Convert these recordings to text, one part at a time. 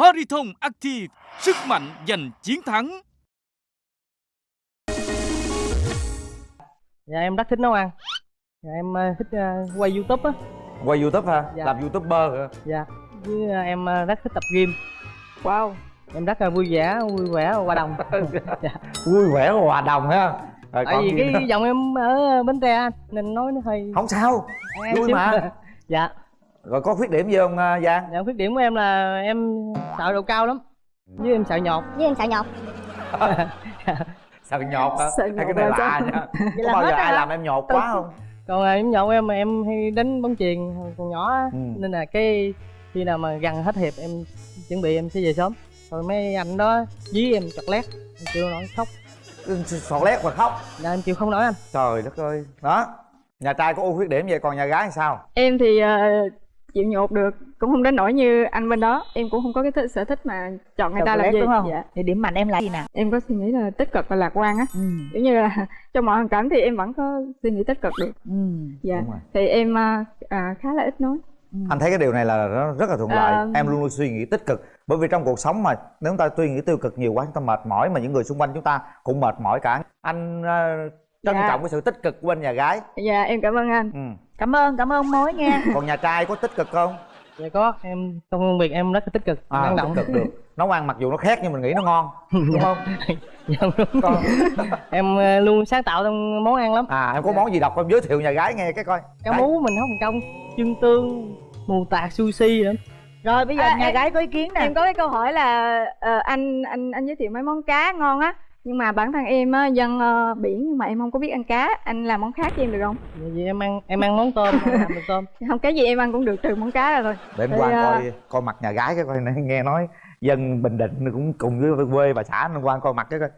Horiton Active, sức mạnh giành chiến thắng. Dạ em rất thích nấu ăn Dạ em ờ, thích ờ, quay youtube á Quay youtube ha? Dạ. Làm youtuber hả? Dạ Với ờ, em rất thích tập gym Wow Em rất là vui vẻ, vui vẻ qua đồng Dạ Vui vẻ hòa đồng ha Rồi, Tại còn vì cái nữa? giọng em ở Bến Tre Nên nói nó hơi Không sao Em vui mà. Dạ Rồi có khuyết điểm gì không à, Giang? Dạ khuyết điểm của em là em sợ độ cao lắm. Với em sợ nhọt với em sợ nhọt Sợ nhột hả? Sợ Hay nhột cái này là lạ nha Có bao giờ ai hả? làm em nhột quá không? Còn em nhọt em em hay đánh bóng chuyền còn nhỏ á. Ừ. Nên là cái khi nào mà gần hết hiệp em chuẩn bị em sẽ về sớm. Rồi mấy anh đó dí em chọt lét. Em chịu nổi khóc. Sọt lét và khóc. Dạ em chịu không nổi anh. Trời đất ơi. Đó Nhà trai có ưu khuyết điểm vậy còn nhà gái thì sao? Em thì ờ, chịu nhột được Cũng không đến nỗi như anh bên đó. Em cũng không có cái thích, sở thích mà chọn người ta làm gì. đúng không? Dạ. Thì điểm mạnh em là gì nào? Em có suy nghĩ là tích cực và lạc quan á. Ừ. Kiểu như là trong mọi hoàn cảnh thì em vẫn có suy nghĩ tích cực được. Ừ. Dạ. Thì em à, à, khá là ít nói. Anh thấy cái điều này là nó rất là thuận lợi. À. Em luôn luôn suy nghĩ tích cực. Bởi vì trong cuộc sống mà Nếu chúng ta suy nghĩ tiêu cực nhiều quá Chúng ta mệt mỏi Mà những người xung quanh chúng ta cũng mệt mỏi cả. Anh ờ, trân Dạ. trọng cái sự tích cực của bên nhà gái. Dạ em cảm ơn anh. Ừ. cảm ơn cảm ơn mối nha. Còn nhà trai có tích cực không? Dạ có em trong công việc em rất là tích cực À, năng động. tích cực được. Nấu ăn mặc dù nó khác nhưng mình nghĩ nó ngon Đúng không? dạ, đúng. Còn, em ờ, luôn sáng tạo trong món ăn lắm. À em có món gì đọc em giới thiệu nhà gái nghe cái coi. Cá mú mình nấu bằng công chân tương mù tạt sushi nữa. Rồi bây giờ À, nhà em- gái có ý kiến nè. Em có cái câu hỏi là ờ, anh anh anh giới thiệu mấy món cá ngon á nhưng mà bản thân em á dân ờ, biển nhưng mà em không có biết ăn cá. Anh làm món khác cho em được không? Dạ, vì em ăn em ăn món tôm em làm được tôm. Không cái gì em ăn cũng được trừ món cá ra thôi. Để em qua à, coi coi mặt nhà gái cái coi nè, nghe nói dân bình định cũng cùng với quê bà xã nên qua coi mặt cái coi.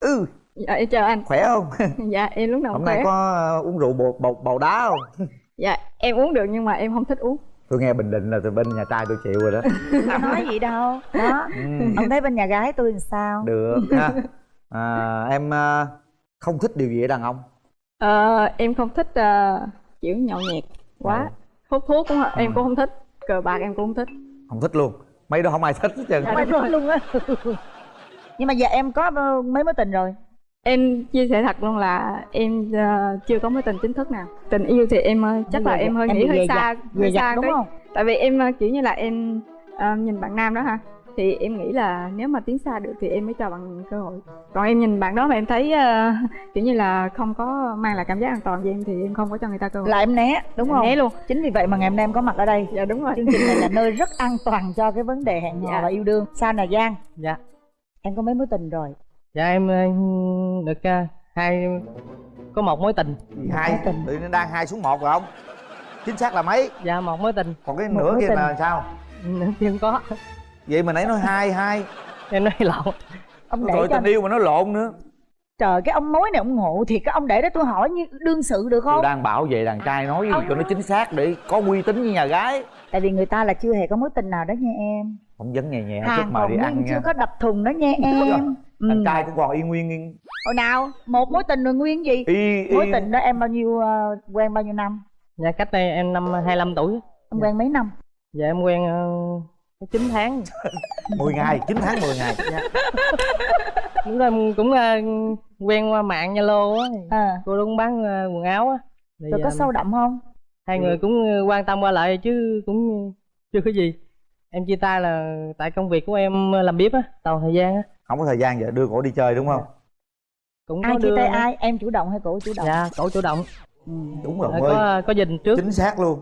Ừ dạ em chào anh. khỏe không? Dạ em lúc nào hôm cũng nay khỏe. có ờ, uống rượu bột bột bầu đá không? Dạ em uống được nhưng mà em không thích uống. Tôi nghe bình định là từ bên nhà trai tôi chịu rồi đó. Nói gì đâu. Đó. Ừ, ông thấy bên nhà gái tôi làm sao? Được ha à, em ờ, không thích điều gì ở đàn ông? Ờ, em không thích ờ, kiểu nhậu nhẹt quá. Ừ. hút thuốc cũng em cũng không thích cờ bạc em cũng không thích. Không thích luôn. Mấy đó không ai thích hết trơn. Dạ, Mày đúng thích luôn á. Nhưng mà giờ em có mấy mối tình rồi. Em chia sẻ thật luôn là em chưa có mối tình chính thức nào. Tình yêu thì em chắc là em hơi em nghĩ hơi xa hơi xa đúng tí. không? Tại vì em kiểu như là em ờ, nhìn bạn nam đó ha thì em nghĩ là nếu mà tiến xa được thì em mới cho bạn cơ hội. Còn em nhìn bạn đó mà em thấy ờ, kiểu như là không có mang lại cảm giác an toàn với em thì em không có cho người ta cơ hội. Là em né đúng Em không? né luôn. Chính vì vậy mà ngày hôm nay em có mặt ở đây. Dạ đúng rồi. Chương trình này là nơi rất an toàn cho cái vấn đề hẹn hò Dạ. và yêu đương. Sao nè giang. Dạ. Em có mấy mối tình rồi? Dạ em ờ, được ờ, hai có một mối tình. Hai? Mối tình. tự nhiên đang hai xuống một rồi không? Chính xác là mấy? Dạ một mối tình. Còn cái Một nửa kia tình. là sao? Nữa chưa có vậy mà nãy nói hai hai. Em nói lộn. Ông để rồi cho tình yêu mà nó lộn nữa. Trời cái ông mối này ông ngộ thì cái ông để đó tôi hỏi như đương sự được tôi không đang bảo vệ đàn trai nói gì cho nó chính xác để có uy tín với nhà gái. Tại vì người ta là chưa hề có mối tình nào đó nha em. Phỏng vấn nhẹ nhẹ chút hàng mời còn đi ăn nguyên chưa nha. có đập thùng đó nha em. Ừ. đàn trai cũng còn y nguyên yên. Hồi nào? Một mối tình rồi nguyên gì? Y y. Mối tình đó em bao nhiêu ờ, quen bao nhiêu năm? Dạ cách đây em năm 25 tuổi. Em quen mấy năm? Dạ em quen uh, 9 tháng. 10 ngày 9 tháng 10 ngày. Lúc đó em cũng ờ, quen qua mạng zalo á. À, cô đó cũng bán ờ, quần áo á. Rồi có sâu đậm không? Hai người cũng quan tâm qua lại chứ cũng chưa có gì. Em chia tay là tại công việc của em làm bếp á tàu thời gian á. Không có thời gian vậy đưa cổ đi chơi đúng không? Cũng ai chia tay ai? Em chủ động hay cổ chủ động? Dạ cổ chủ động. Ừ. đúng rồi có có dình trước. Chính xác luôn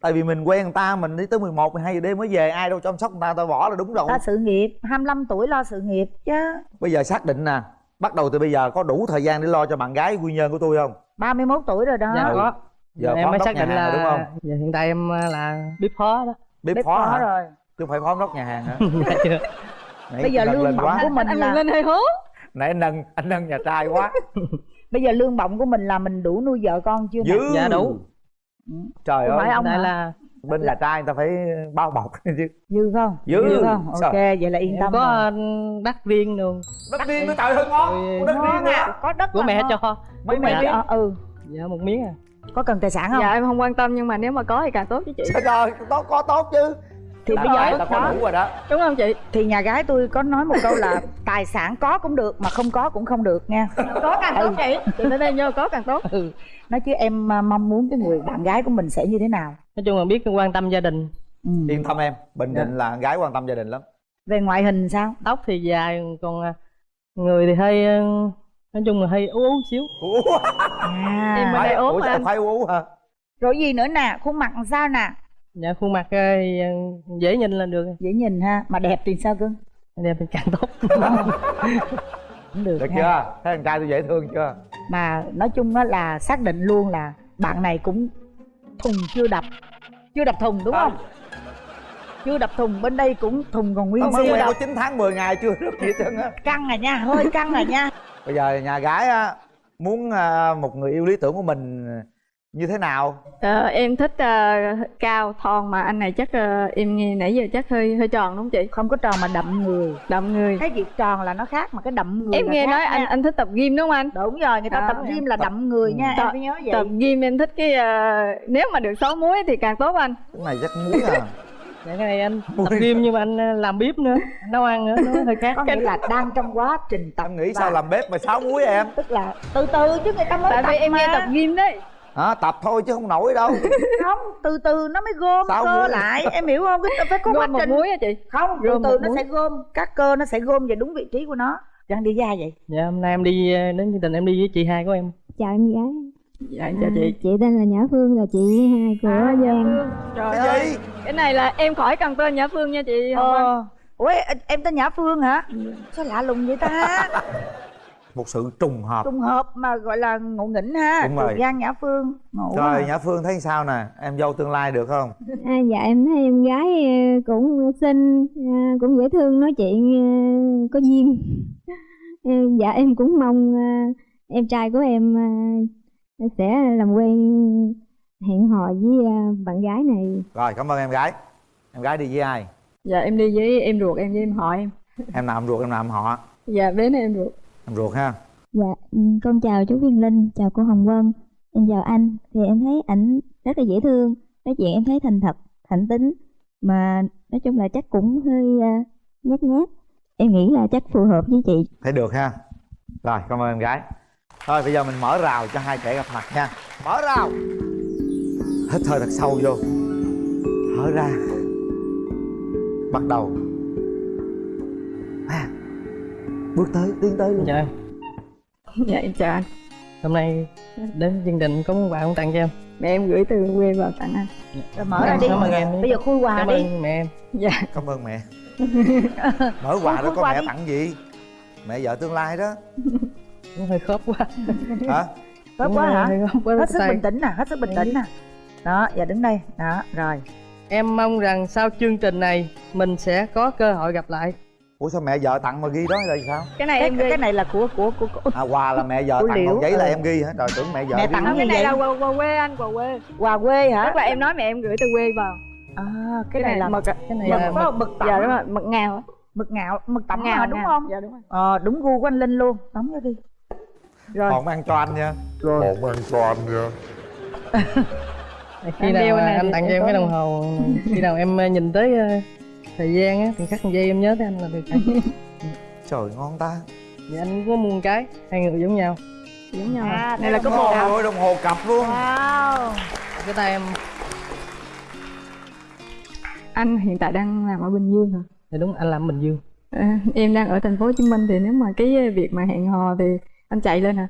tại vì mình quen người ta mình đi tới 11, 12 giờ đêm mới về ai đâu chăm sóc người ta ta bỏ là đúng rồi. Lo sự nghiệp 25 tuổi lo sự nghiệp chứ. Bây giờ xác định nè bắt đầu từ bây giờ có đủ thời gian để lo cho bạn gái quy nhơn của tôi không? 31 tuổi rồi đó. Dạ có. Giờ em mới xác nhà định hàng là đúng không? dạ, hiện tại em ờ, là bếp phó đó. Bếp, bếp phó, phó hả? rồi. Chứ không phải phó đốc nhà hàng hả? Dạ Bây giờ lương bổng quá. của mình anh là lên hơi hố nãy anh nâng anh nâng nhà trai quá. Bây giờ lương bổng của mình là mình đủ nuôi vợ con chưa dư dạ đủ trời Không ơi ông hả? là bên nhà trai người ta phải bao bọc chứ. Dư không? Dư. không? Sao? ok vậy là yên tâm có rồi. đất riêng luôn đất riêng nữa trời ơi ngon. Đất riêng à có đất của là mẹ ngon. cho. Mấy mẹ cho. Ừ. Dạ một miếng à. Có cần tài sản không? dạ em không quan tâm nhưng mà nếu mà có thì càng tốt chứ chị. Trời ơi tốt có tốt chứ thì Đã bây giờ đã có đủ rồi đó. Đúng không chị? Thì nhà gái tôi có nói một câu là tài sản có cũng được mà không có cũng không được nha. Có càng Ừ. tốt chị. Chị phải đây vô có càng tốt. Ừ. Nói chứ em à, mong muốn cái người bạn gái của mình sẽ như thế nào? Nói chung là biết quan tâm gia đình. Ừ. yên tâm em bình Dạ. định là gái quan tâm gia đình lắm. Về ngoại hình sao? Tóc thì dài còn à, người thì hơi ờ, nói chung là hơi ú ú xíu. Ủa, à. Em đây ốm Ủa, mà anh. khoái ú hả rồi gì nữa nè? Khuôn mặt làm sao nè dạ khuôn mặt ờ, ờ, dễ nhìn là được. Dễ nhìn ha mà đẹp thì sao cưng đẹp thì càng tốt. Cũng được, được ha. chưa? Thấy thằng trai tôi dễ thương chưa? Mà nói chung á là xác định luôn là bạn này cũng thùng chưa đập chưa đập thùng đúng không? Chưa đập thùng bên đây cũng thùng còn nguyên mới quen đập. có 9 tháng 10 ngày chưa được gì hết trơn á. Căng rồi nha hơi căng rồi nha. Bây giờ nhà gái á muốn à, một người yêu lý tưởng của mình như thế nào? Ờ, em thích ờ, cao thon mà anh này chắc ờ, em nghe nãy giờ chắc hơi hơi tròn đúng không chị? Không có tròn mà đậm người. Đậm người. Cái việc tròn là nó khác mà cái đậm người em nghe khác nói nha. anh anh thích tập gym đúng không anh? Đúng rồi người ta Đó, tập gym là đậm người nha Tập- em phải nhớ vậy. tập gym em thích cái ờ, nếu mà được sáu muối thì càng tốt anh. Cái này chắc muối à? Dạ cái này anh tập gym nhưng mà anh làm bếp nữa nấu ăn nữa nó hơi khác. Có nghĩa là đang trong quá trình tập em nghĩ và sao làm bếp mà sáu muối em? tức là từ từ chứ người ta mới tại tập vì em mà. nghe tập gym đấy hả? Tập thôi chứ không nổi đâu. Không từ từ nó mới gom Sáu cơ muối. lại. Em hiểu không? Cái- phải có quá gom trình. muối á chị? Không từ Gom từ một nó muối. sẽ gom. Các cơ nó sẽ gom về đúng vị trí của nó. Đang đi ra vậy? Dạ hôm nay em đi ờ, đến chương trình em đi với chị hai của em. Chào em gái. Dạ em chào chị. chị tên là Nhã Phương là chị hai của À, Giang. Trời cái ơi gì? cái này là em khỏi cần tên nhã phương nha chị ờ. Ủa em tên nhã phương hả? Sao lạ lùng vậy ta một sự trùng hợp. Trùng hợp mà gọi là ngộ nghĩnh ha Đúng rồi. Giang nhã phương ngộ rồi à. nhã phương thấy sao nè? Em dâu tương lai được không? À, dạ em thấy em gái ờ, cũng xinh à, cũng dễ thương nói chuyện ờ, có duyên. Ờ, dạ em cũng mong ờ, em trai của em ờ, sẽ làm quen hẹn hò với ờ, bạn gái này. Rồi cảm ơn em gái. Em gái đi với ai? Dạ em đi với em ruột em với em họ em. Em nào em ruột em nào em họ? Dạ bé này em ruột em ruột ha. Dạ, ừ, con chào chú Viên Linh, chào cô Hồng Vân, em chào anh. Thì em thấy ảnh rất là dễ thương, nói chuyện em thấy thành thật, thẳng tính, mà nói chung là chắc cũng hơi uh, nhát nhát. Em nghĩ là chắc phù hợp với chị. thấy được ha. Rồi cảm ơn em gái. Thôi bây giờ mình mở rào cho hai trẻ gặp mặt nha. Mở rào! Hít hơi thật sâu vô. Thở ra. Bắt đầu bước tới tiến tới luôn. Dạ em. Dạ em chào anh. Hôm nay đến chương trình có món quà không tặng cho em? Mẹ em gửi từ quê vào tặng anh. Rồi mở ra đi. cảm ơn em bây giờ khui quà cảm đi. ơn mẹ em. Dạ. Cảm ơn mẹ. Mở quà đó có quà mẹ đi. tặng gì? Mẹ vợ tương lai đó. Cũng hơi khớp quá. Hả? Cũng quá hả? khớp hết sức bình tĩnh nè hết sức bình tĩnh nè. Đó giờ đứng đây. Đó rồi. Em mong rằng sau chương trình này mình sẽ có cơ hội gặp lại ủa sao mẹ vợ tặng mà ghi đó là sao? Cái này cái, em ghi. cái này là của của của, của à quà là mẹ vợ Của tặng Liễu, còn giấy là ừ. em ghi hả? Trời tưởng mẹ vợ Mẹ ghi. tặng cái này vậy? là quà, quà quê anh quà quê. Quà quê hả? Tức là em nói mẹ em gửi từ quê vào. À, cái, này là mực cái này mực là mực tẩm dạ đúng rồi mực ngào mực ngạo mực tẩm ngào đúng ngào. không? Dạ đúng rồi. Ờ đúng gu của anh linh luôn. Đóng vô đi. Rồi. Còn mang cho anh nha. Một mang cho anh nha. Khi nào cái này anh tặng em cho em cái đồng hồ khi nào em ờ, nhìn tới ờ, thời gian á thì khắc một giây em nhớ tới anh là được trời ngon ta. Dạ anh có mua một cái hai người giống nhau. Giống nhau À, đây đây là có đồng một hồ. ôi đồng hồ cặp luôn. Wow. Cái tay em. Anh hiện tại đang làm ở bình dương hả? Thì đúng anh làm bình dương. À, em đang ở thành phố hồ chí minh thì nếu mà cái việc mà hẹn hò thì anh chạy lên hả?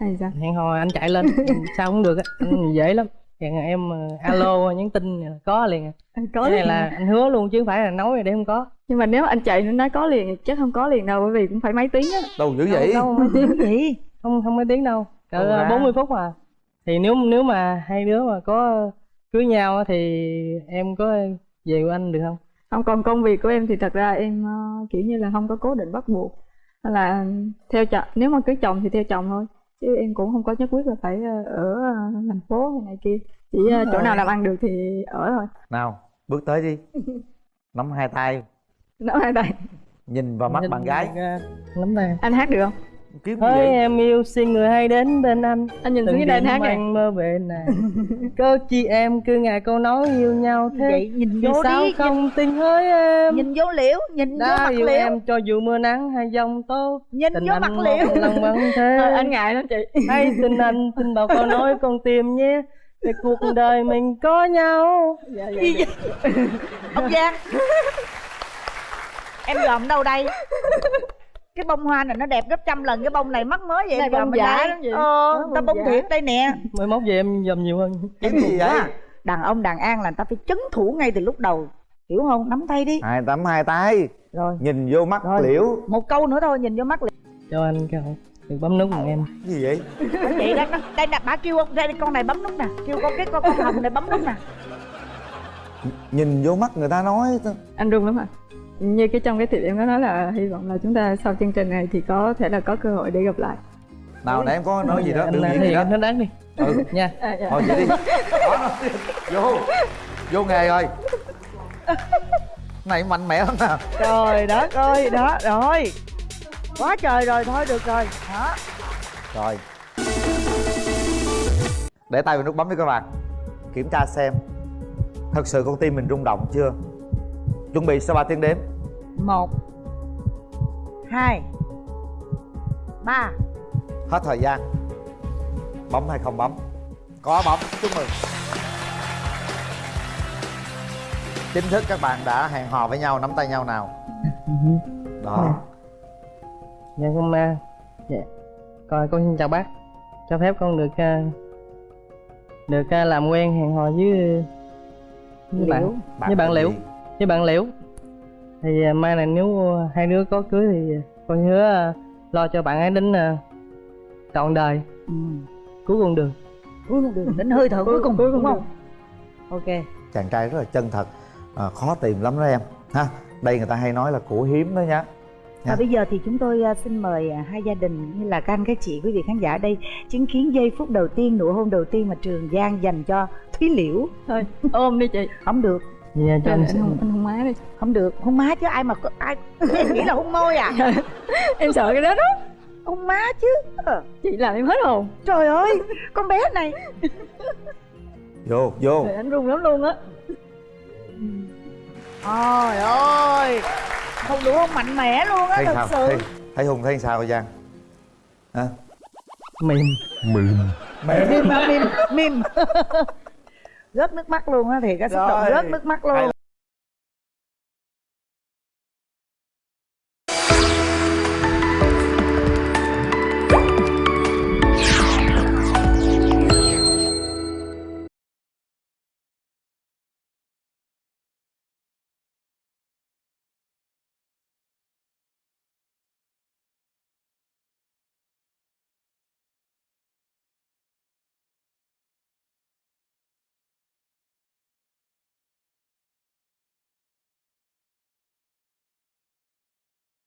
Hay sao? Hẹn hò anh chạy lên sao cũng được á anh dễ lắm Hẹn em ờ, alo nhắn tin là có liền. À. Anh có cái liền này là anh hứa luôn chứ không phải là nói để không có. Nhưng mà nếu anh chạy nó nói có liền chắc không có liền đâu bởi vì cũng phải mấy tiếng á. Đâu dữ vậy? Đâu mấy tiếng gì? Không không mấy tiếng đâu. Đâu cỡ ra. 40 phút mà. Thì nếu nếu mà hai đứa mà có cưới nhau á thì em có về của anh được không? Không còn công việc của em thì thật ra em ờ, kiểu như là không có cố định bắt buộc. Là theo chồng nếu mà cưới chồng thì theo chồng thôi chứ em cũng không có nhất quyết là phải ờ, ở ờ, thành phố hay này kia. Chỉ ờ, chỗ nào làm ăn được thì ở thôi. Nào bước tới đi. Nắm hai tay. Nói hai tay. Nhìn vào mắt Nhìn bạn gái. Nắm tay. Anh hát được không kiếm gì Hỡi vậy? em yêu xin người hay đến bên anh? Anh nhìn xuống đền đêm hát này anh mơ về này. Cơ chi em cứ ngày câu nói yêu nhau thế. Vậy nhìn vô sao đi không tin hỡi em? Nhìn vô liễu nhìn vô Đã mặt yêu liễu. em cho dù mưa nắng hay giông tố nhìn Tình vô anh mặt liễu. lần vẫn thế. Thôi, anh ngại lắm chị. Hãy tin anh, tin vào câu nói con tim nhé. Để cuộc đời mình có nhau. Dạ, dạ, dạ. ông giang. Em dòm đâu đây cái bông hoa này nó đẹp gấp trăm lần cái bông này mắc mới vậy Này bông giả lắm chị. ờ người ta bông thiệt đây nè. Mới mốt về em dòm nhiều hơn. Kiếm gì vậy? đàn ông đàn an là người ta phải chấn thủ ngay từ lúc đầu hiểu không? Nắm tay đi. Hai tấm hai tay. Rồi. Nhìn vô mắt Rồi. liễu. Một câu nữa thôi nhìn vô mắt liễu. Cho anh cơ hội Được bấm nút cùng em. Cái gì vậy? Vậy đó đây nè bà kêu đây con này bấm nút nè. Kêu con cái con con hồng này bấm nút nè. Nhìn vô mắt người ta nói. Anh run lắm à như cái trong cái thiệp em có nói là hy vọng là chúng ta sau chương trình này thì có thể là có cơ hội để gặp lại. Nào nãy em có nói gì đó làm nhiên gì đó. nó đáng đi. Ừ. Nha. À, dạ. thôi vậy đi. Đó, vô. Vô nghề rồi. Này mạnh mẽ lắm nè trời đất ơi đó rồi. Quá trời rồi thôi được rồi. Đó rồi. Để tay vào nút bấm đi các bạn. Kiểm tra xem thật sự con tim mình rung động chưa chuẩn bị sau 3 tiếng đếm? Một hai ba. Hết thời gian. Bấm hay không bấm? Có bấm chúc mừng. Chính thức các bạn đã hẹn hò với nhau nắm tay nhau nào. Đó. Dạ con ma Dạ. Coi con xin chào bác. Cho phép con được à, Được à, làm quen hẹn hò với Với bạn. Với bạn Liễu. gì? Với bạn Liễu Thì à, mai này nếu hai đứa có cưới thì à, Con hứa à, lo cho bạn ấy đến Trọn đời. Ừ. Cuối con đường cuối cùng đường đến hơi thở cuối cùng cuối cùng đúng không? Ok. Chàng trai rất là chân thật à, khó tìm lắm đó em. Ha đây người ta hay nói là của hiếm đó nhá Và bây giờ thì chúng tôi xin mời hai gia đình như là các anh các chị quý vị khán giả ở đây chứng kiến giây phút đầu tiên nụ hôn đầu tiên mà Trường Giang dành cho Thúy Liễu. Thôi ôm đi chị. Không được Dạ cho anh, anh hôn, anh hôn má đi. Không được hôn má chứ ai mà có- ai em nghĩ là hôn môi à? Em sợ cái đó đó. Hôn má chứ. Ờ, chị làm em hết hồn. Trời ơi con bé này. Vô vô. Trời, anh run lắm luôn á. Trời ơi không đủ hôn mạnh mẽ luôn á thật sao? sự. Thấy, thấy hùng thấy sao giang? Hả? Mềm. Mềm. Mìm hả? mìm mìm rớt nước mắt luôn á thì cái xúc động rớt nước mắt luôn